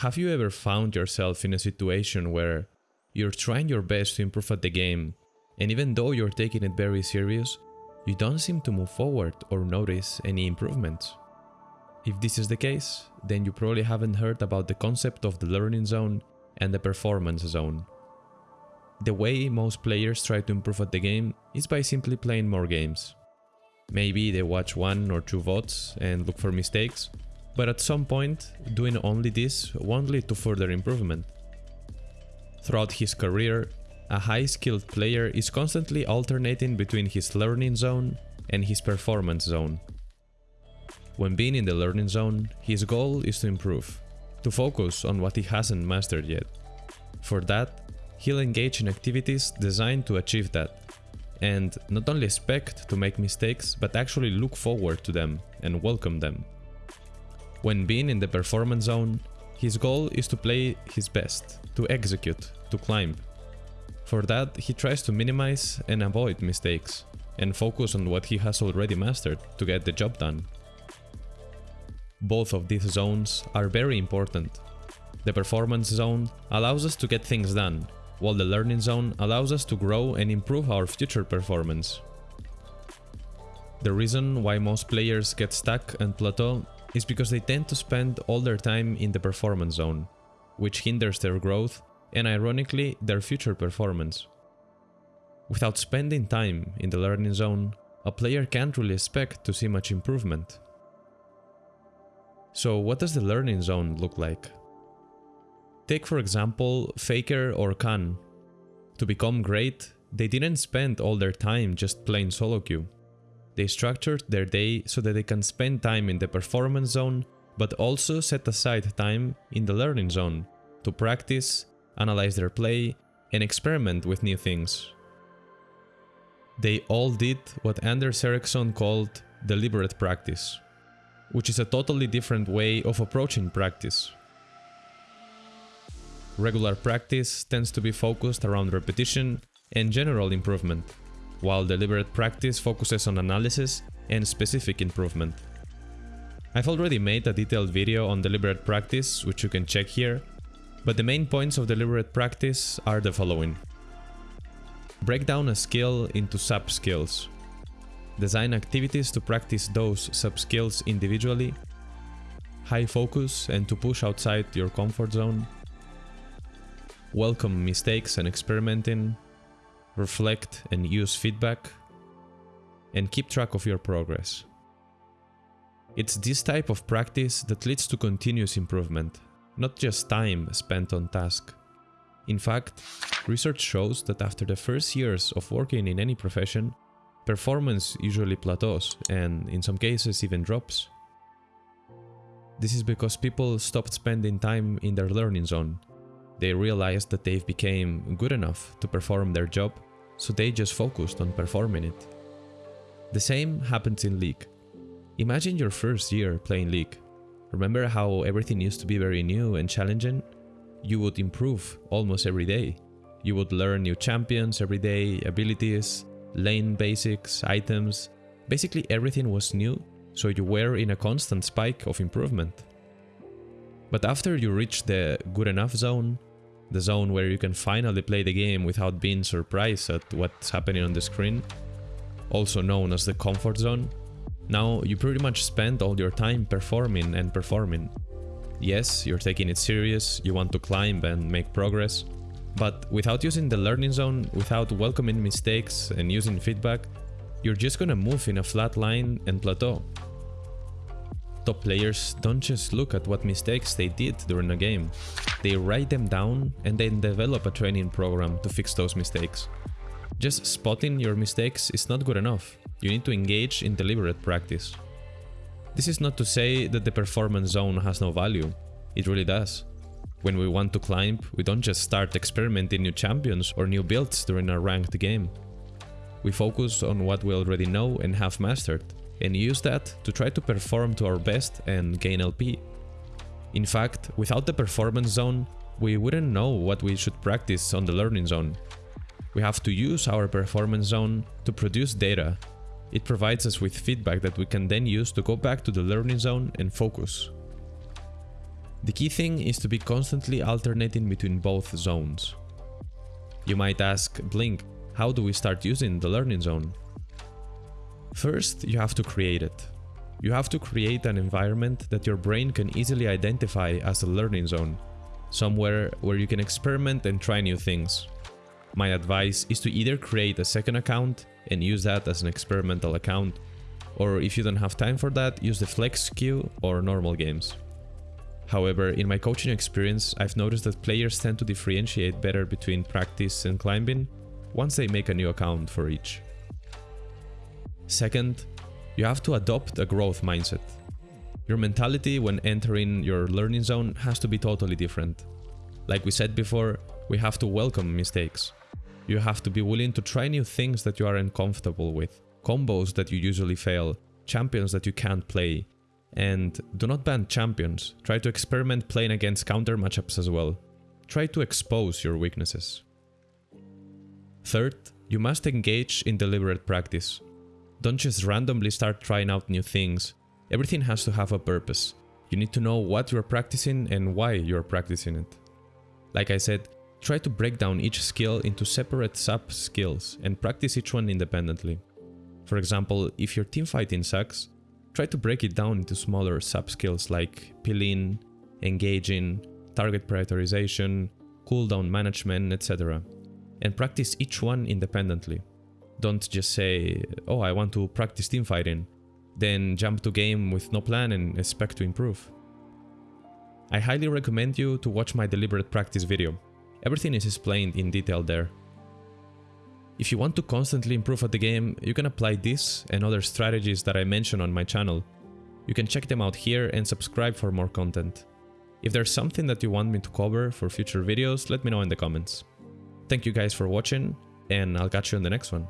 have you ever found yourself in a situation where you're trying your best to improve at the game, and even though you're taking it very serious, you don't seem to move forward or notice any improvements? If this is the case, then you probably haven't heard about the concept of the learning zone and the performance zone. The way most players try to improve at the game is by simply playing more games. Maybe they watch one or two VODs and look for mistakes, but at some point, doing only this won't lead to further improvement. Throughout his career, a high-skilled player is constantly alternating between his learning zone and his performance zone. When being in the learning zone, his goal is to improve, to focus on what he hasn't mastered yet. For that, he'll engage in activities designed to achieve that, and not only expect to make mistakes, but actually look forward to them and welcome them. When being in the performance zone, his goal is to play his best, to execute, to climb. For that, he tries to minimize and avoid mistakes, and focus on what he has already mastered to get the job done. Both of these zones are very important. The performance zone allows us to get things done, while the learning zone allows us to grow and improve our future performance. The reason why most players get stuck and plateau is because they tend to spend all their time in the performance zone, which hinders their growth and ironically their future performance. Without spending time in the learning zone, a player can't really expect to see much improvement. So what does the learning zone look like? Take for example Faker or Khan. To become great, they didn't spend all their time just playing solo queue. They structured their day so that they can spend time in the performance zone, but also set aside time in the learning zone to practice, analyze their play, and experiment with new things. They all did what Anders Ericsson called deliberate practice, which is a totally different way of approaching practice. Regular practice tends to be focused around repetition and general improvement, while deliberate practice focuses on analysis and specific improvement. I've already made a detailed video on deliberate practice, which you can check here, but the main points of deliberate practice are the following. Break down a skill into sub-skills. Design activities to practice those sub-skills individually. High focus and to push outside your comfort zone. Welcome mistakes and experimenting reflect and use feedback, and keep track of your progress. It's this type of practice that leads to continuous improvement, not just time spent on task. In fact, research shows that after the first years of working in any profession, performance usually plateaus and in some cases even drops. This is because people stopped spending time in their learning zone. They realized that they've become good enough to perform their job so they just focused on performing it. The same happens in League. Imagine your first year playing League. Remember how everything used to be very new and challenging? You would improve almost every day. You would learn new champions every day, abilities, lane basics, items. Basically everything was new, so you were in a constant spike of improvement. But after you reach the good enough zone, the zone where you can finally play the game without being surprised at what's happening on the screen, also known as the comfort zone. Now you pretty much spend all your time performing and performing. Yes, you're taking it serious, you want to climb and make progress, but without using the learning zone, without welcoming mistakes and using feedback, you're just gonna move in a flat line and plateau. Top players don't just look at what mistakes they did during a game. They write them down and then develop a training program to fix those mistakes. Just spotting your mistakes is not good enough. You need to engage in deliberate practice. This is not to say that the performance zone has no value. It really does. When we want to climb, we don't just start experimenting new champions or new builds during a ranked game. We focus on what we already know and have mastered, and use that to try to perform to our best and gain LP. In fact, without the performance zone, we wouldn't know what we should practice on the learning zone. We have to use our performance zone to produce data. It provides us with feedback that we can then use to go back to the learning zone and focus. The key thing is to be constantly alternating between both zones. You might ask, Blink, how do we start using the learning zone? First, you have to create it. You have to create an environment that your brain can easily identify as a learning zone, somewhere where you can experiment and try new things. My advice is to either create a second account and use that as an experimental account, or if you don't have time for that, use the flex queue or normal games. However, in my coaching experience, I've noticed that players tend to differentiate better between practice and climbing once they make a new account for each. Second, you have to adopt a growth mindset. Your mentality when entering your learning zone has to be totally different. Like we said before, we have to welcome mistakes. You have to be willing to try new things that you are uncomfortable with, combos that you usually fail, champions that you can't play. And do not ban champions, try to experiment playing against counter matchups as well. Try to expose your weaknesses. Third, you must engage in deliberate practice. Don't just randomly start trying out new things. Everything has to have a purpose. You need to know what you're practicing and why you're practicing it. Like I said, try to break down each skill into separate sub-skills and practice each one independently. For example, if your teamfighting sucks, try to break it down into smaller sub-skills like peeling, engaging, target prioritization, cooldown management, etc. And practice each one independently. Don't just say, oh, I want to practice teamfighting, then jump to game with no plan and expect to improve. I highly recommend you to watch my deliberate practice video. Everything is explained in detail there. If you want to constantly improve at the game, you can apply this and other strategies that I mention on my channel. You can check them out here and subscribe for more content. If there's something that you want me to cover for future videos, let me know in the comments. Thank you guys for watching, and I'll catch you in the next one.